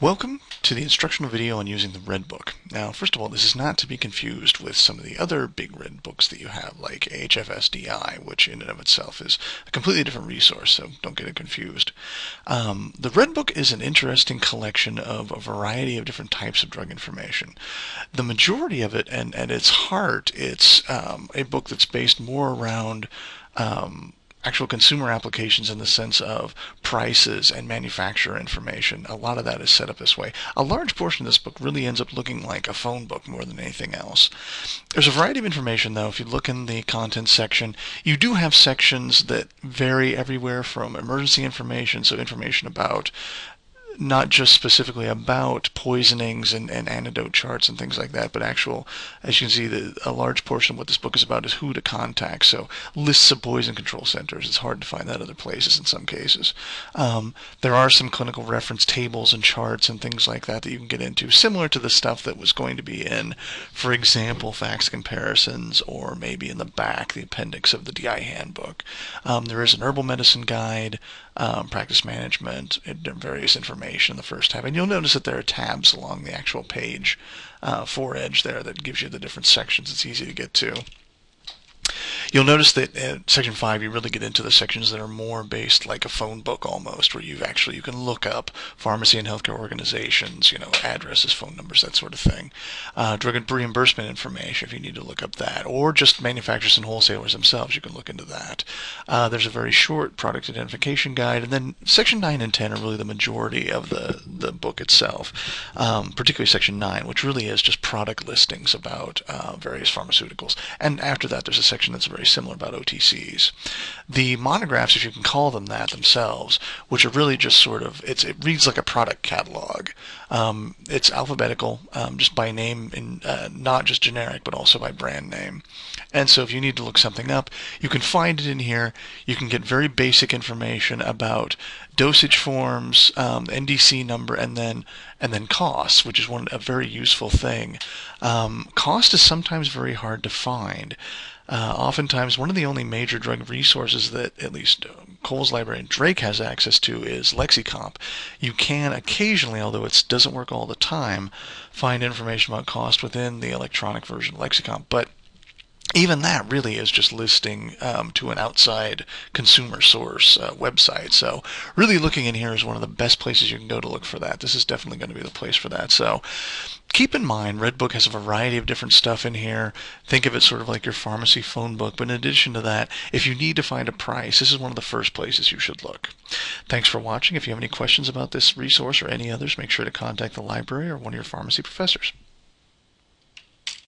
Welcome to the instructional video on using the Red Book. Now, first of all, this is not to be confused with some of the other big Red Books that you have, like HFSDI, which in and of itself is a completely different resource, so don't get it confused. Um, the Red Book is an interesting collection of a variety of different types of drug information. The majority of it, and at its heart, it's um, a book that's based more around um, actual consumer applications in the sense of prices and manufacturer information. A lot of that is set up this way. A large portion of this book really ends up looking like a phone book more than anything else. There's a variety of information though. If you look in the contents section, you do have sections that vary everywhere from emergency information, so information about not just specifically about poisonings and, and antidote charts and things like that, but actual, as you can see, the, a large portion of what this book is about is who to contact. So lists of poison control centers. It's hard to find that other places in some cases. Um, there are some clinical reference tables and charts and things like that that you can get into, similar to the stuff that was going to be in, for example, Facts comparisons or maybe in the back, the appendix of the DI handbook. Um, there is an herbal medicine guide, um, practice management, various information in the first tab. And you'll notice that there are tabs along the actual page uh, for Edge there that gives you the different sections. It's easy to get to. You'll notice that in section 5 you really get into the sections that are more based like a phone book almost, where you actually you can look up pharmacy and healthcare organizations, you know, addresses, phone numbers, that sort of thing. Uh, drug reimbursement information if you need to look up that, or just manufacturers and wholesalers themselves, you can look into that. Uh, there's a very short product identification guide, and then section 9 and 10 are really the majority of the, the book itself, um, particularly section 9, which really is just product listings about uh, various pharmaceuticals. And after that there's a section that's very similar about OTCs. The monographs, if you can call them that themselves, which are really just sort of, it's, it reads like a product catalog. Um, it's alphabetical, um, just by name, in, uh, not just generic, but also by brand name. And so if you need to look something up, you can find it in here. You can get very basic information about dosage forms, um, NDC number, and then and then costs, which is one a very useful thing. Um, cost is sometimes very hard to find. Uh, oftentimes, one of the only major drug resources that at least uh, Cowles library and Drake has access to is LexiComp. You can occasionally, although it doesn't work all the time, find information about cost within the electronic version of LexiComp. But even that really is just listing um, to an outside consumer source uh, website. So really looking in here is one of the best places you can go to look for that. This is definitely going to be the place for that. So keep in mind, Redbook has a variety of different stuff in here. Think of it sort of like your pharmacy phone book. But in addition to that, if you need to find a price, this is one of the first places you should look. Thanks for watching. If you have any questions about this resource or any others, make sure to contact the library or one of your pharmacy professors.